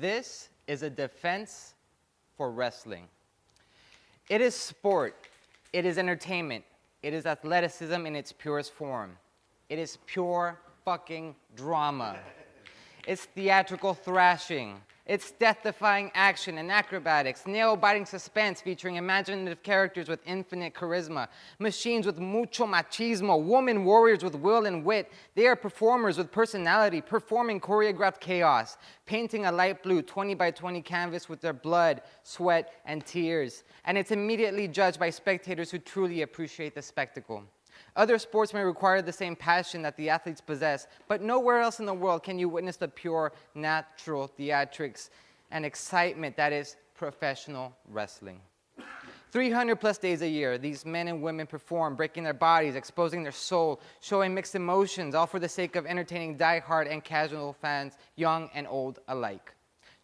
This is a defense for wrestling. It is sport. It is entertainment. It is athleticism in its purest form. It is pure fucking drama. It's theatrical thrashing. It's death-defying action and acrobatics, nail-biting suspense featuring imaginative characters with infinite charisma, machines with mucho machismo, woman warriors with will and wit. They are performers with personality, performing choreographed chaos, painting a light blue 20 by 20 canvas with their blood, sweat, and tears. And it's immediately judged by spectators who truly appreciate the spectacle. Other sports may require the same passion that the athletes possess, but nowhere else in the world can you witness the pure, natural theatrics and excitement that is professional wrestling. 300 plus days a year, these men and women perform, breaking their bodies, exposing their soul, showing mixed emotions, all for the sake of entertaining die-hard and casual fans, young and old alike.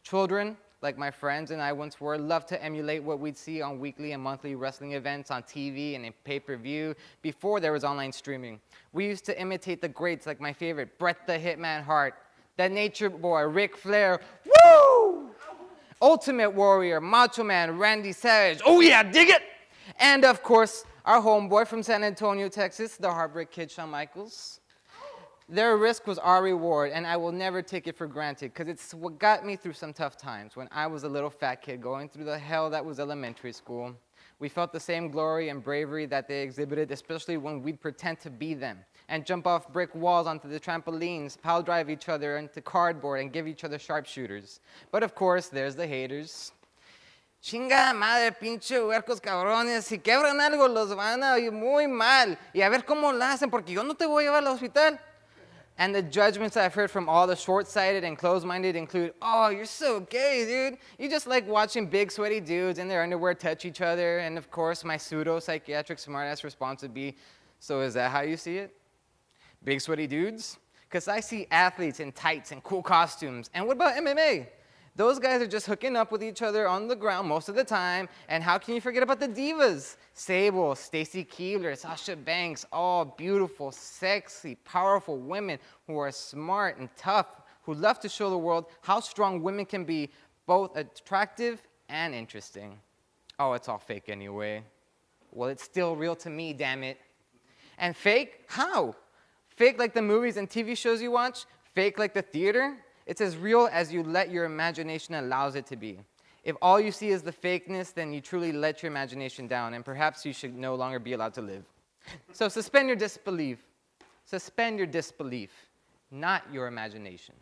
Children, like my friends and I once were, love to emulate what we'd see on weekly and monthly wrestling events on TV and in pay-per-view before there was online streaming. We used to imitate the greats like my favorite, Bret the Hitman Hart, the Nature Boy, Ric Flair, woo! Ultimate Warrior, Macho Man, Randy Savage, oh yeah, dig it! And of course, our homeboy from San Antonio, Texas, the Heartbreak Kid, Shawn Michaels. Their risk was our reward, and I will never take it for granted because it's what got me through some tough times when I was a little fat kid going through the hell that was elementary school. We felt the same glory and bravery that they exhibited, especially when we'd pretend to be them and jump off brick walls onto the trampolines, pile drive each other into cardboard, and give each other sharpshooters. But of course, there's the haters. Chinga madre, pinche huercos cabrones, si quebran algo los van a ir muy mal. Y a ver cómo lo hacen, porque yo no te voy a llevar al hospital. And the judgments I've heard from all the short-sighted and closed-minded include, oh, you're so gay, dude. You just like watching big sweaty dudes in their underwear touch each other. And of course, my pseudo-psychiatric smartass response would be, so is that how you see it? Big sweaty dudes? Because I see athletes in tights and cool costumes. And what about MMA? Those guys are just hooking up with each other on the ground most of the time. And how can you forget about the divas? Sable, Stacy Keibler, Sasha Banks, all beautiful, sexy, powerful women who are smart and tough, who love to show the world how strong women can be, both attractive and interesting. Oh, it's all fake anyway. Well, it's still real to me, damn it. And fake? How? Fake like the movies and TV shows you watch? Fake like the theater? It's as real as you let your imagination allows it to be. If all you see is the fakeness, then you truly let your imagination down, and perhaps you should no longer be allowed to live. So suspend your disbelief. Suspend your disbelief, not your imagination.